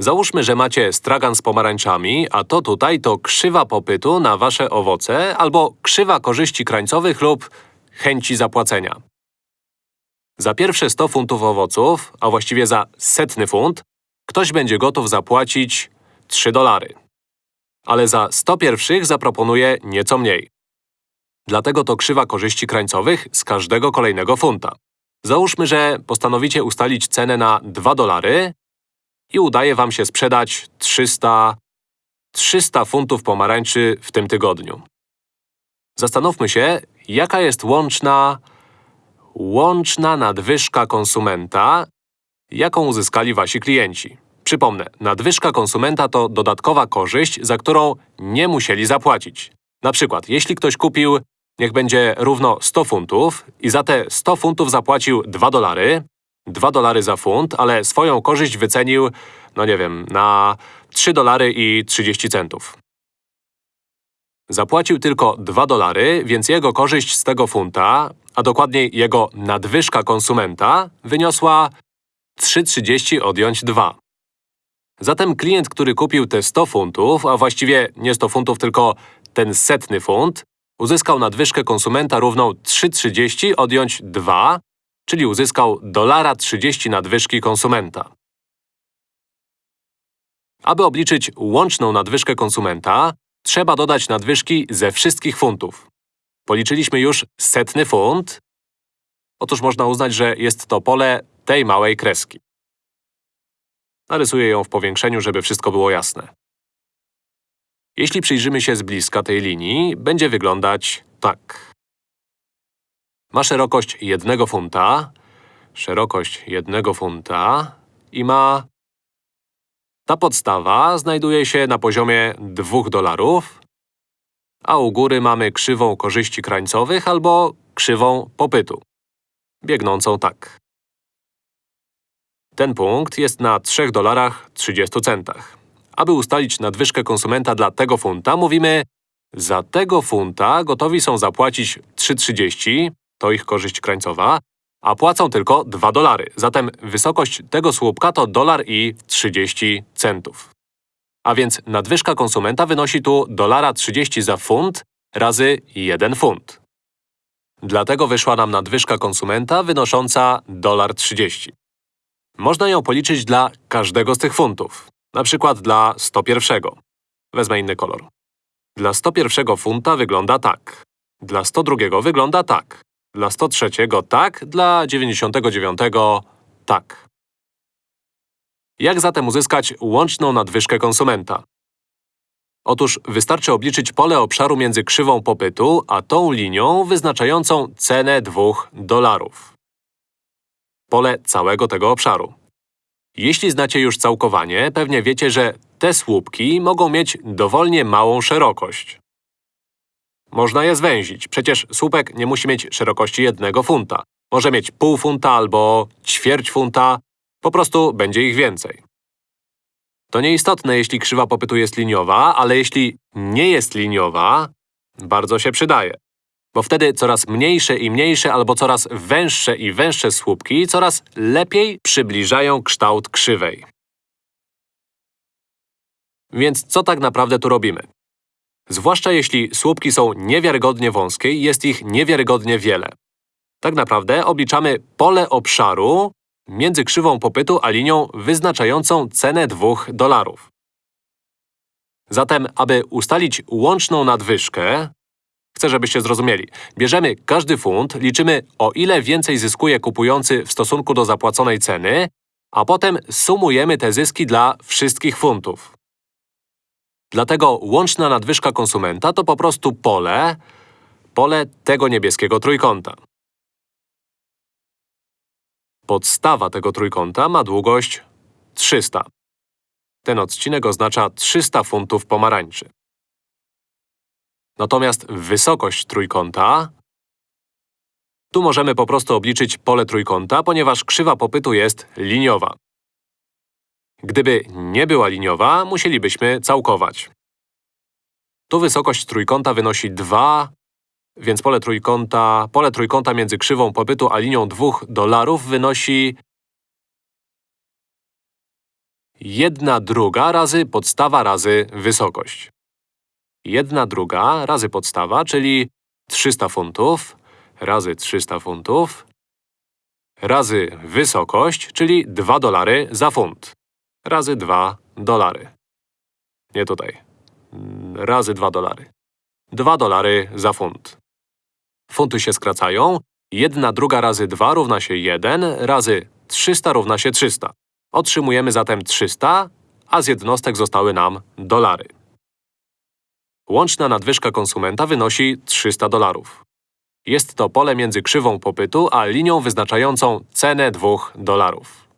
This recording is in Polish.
Załóżmy, że macie stragan z pomarańczami, a to tutaj to krzywa popytu na wasze owoce albo krzywa korzyści krańcowych lub chęci zapłacenia. Za pierwsze 100 funtów owoców, a właściwie za setny funt, ktoś będzie gotów zapłacić 3 dolary. Ale za 100 pierwszych zaproponuje nieco mniej. Dlatego to krzywa korzyści krańcowych z każdego kolejnego funta. Załóżmy, że postanowicie ustalić cenę na 2 dolary i udaje wam się sprzedać 300… 300 funtów pomarańczy w tym tygodniu. Zastanówmy się, jaka jest łączna… łączna nadwyżka konsumenta, jaką uzyskali wasi klienci. Przypomnę, nadwyżka konsumenta to dodatkowa korzyść, za którą nie musieli zapłacić. Na przykład, jeśli ktoś kupił, niech będzie równo 100 funtów i za te 100 funtów zapłacił 2 dolary, 2 dolary za funt, ale swoją korzyść wycenił, no nie wiem, na 3 dolary i 30 centów. Zapłacił tylko 2 dolary, więc jego korzyść z tego funta, a dokładniej jego nadwyżka konsumenta, wyniosła 3,30 odjąć 2. Zatem klient, który kupił te 100 funtów, a właściwie nie 100 funtów, tylko ten setny funt, uzyskał nadwyżkę konsumenta równą 3,30 odjąć 2, czyli uzyskał dolara 30 nadwyżki konsumenta. Aby obliczyć łączną nadwyżkę konsumenta, trzeba dodać nadwyżki ze wszystkich funtów. Policzyliśmy już setny funt. Otóż można uznać, że jest to pole tej małej kreski. Narysuję ją w powiększeniu, żeby wszystko było jasne. Jeśli przyjrzymy się z bliska tej linii, będzie wyglądać tak. Ma szerokość jednego funta, szerokość jednego funta i ma… Ta podstawa znajduje się na poziomie 2 dolarów, a u góry mamy krzywą korzyści krańcowych albo krzywą popytu, biegnącą tak. Ten punkt jest na 3 dolarach 30 centach. Aby ustalić nadwyżkę konsumenta dla tego funta, mówimy za tego funta gotowi są zapłacić 3,30, to ich korzyść krańcowa, a płacą tylko 2 dolary. Zatem wysokość tego słupka to dolar i 30 centów. A więc nadwyżka konsumenta wynosi tu dolara 30 za funt razy 1 funt. Dlatego wyszła nam nadwyżka konsumenta wynosząca dolar 30. Można ją policzyć dla każdego z tych funtów. Na przykład dla 101. Wezmę inny kolor. Dla 101 funta wygląda tak. Dla 102 wygląda tak. Dla 103 tak, dla 99 tak. Jak zatem uzyskać łączną nadwyżkę konsumenta? Otóż wystarczy obliczyć pole obszaru między krzywą popytu, a tą linią wyznaczającą cenę 2 dolarów. Pole całego tego obszaru. Jeśli znacie już całkowanie, pewnie wiecie, że te słupki mogą mieć dowolnie małą szerokość. Można je zwęzić. Przecież słupek nie musi mieć szerokości jednego funta. Może mieć pół funta albo ćwierć funta. Po prostu będzie ich więcej. To nieistotne, jeśli krzywa popytu jest liniowa, ale jeśli nie jest liniowa, bardzo się przydaje. Bo wtedy coraz mniejsze i mniejsze albo coraz węższe i węższe słupki coraz lepiej przybliżają kształt krzywej. Więc co tak naprawdę tu robimy? Zwłaszcza jeśli słupki są niewiarygodnie wąskie i jest ich niewiarygodnie wiele. Tak naprawdę obliczamy pole obszaru między krzywą popytu a linią wyznaczającą cenę 2 dolarów. Zatem, aby ustalić łączną nadwyżkę, chcę, żebyście zrozumieli. Bierzemy każdy funt, liczymy o ile więcej zyskuje kupujący w stosunku do zapłaconej ceny, a potem sumujemy te zyski dla wszystkich funtów. Dlatego łączna nadwyżka konsumenta to po prostu pole, pole tego niebieskiego trójkąta. Podstawa tego trójkąta ma długość 300. Ten odcinek oznacza 300 funtów pomarańczy. Natomiast wysokość trójkąta… Tu możemy po prostu obliczyć pole trójkąta, ponieważ krzywa popytu jest liniowa. Gdyby nie była liniowa, musielibyśmy całkować. Tu wysokość trójkąta wynosi 2, więc pole trójkąta, pole trójkąta między krzywą popytu a linią 2 dolarów wynosi 1 druga razy podstawa razy wysokość. 1 druga razy podstawa, czyli 300 funtów, razy 300 funtów, razy wysokość, czyli 2 dolary za funt, razy 2 dolary. Nie tutaj. Razy 2 dolary. 2 dolary za funt. Funty się skracają. 1 druga razy 2 równa się 1, razy 300 równa się 300. Otrzymujemy zatem 300, a z jednostek zostały nam dolary. Łączna nadwyżka konsumenta wynosi 300 dolarów. Jest to pole między krzywą popytu a linią wyznaczającą cenę 2 dolarów.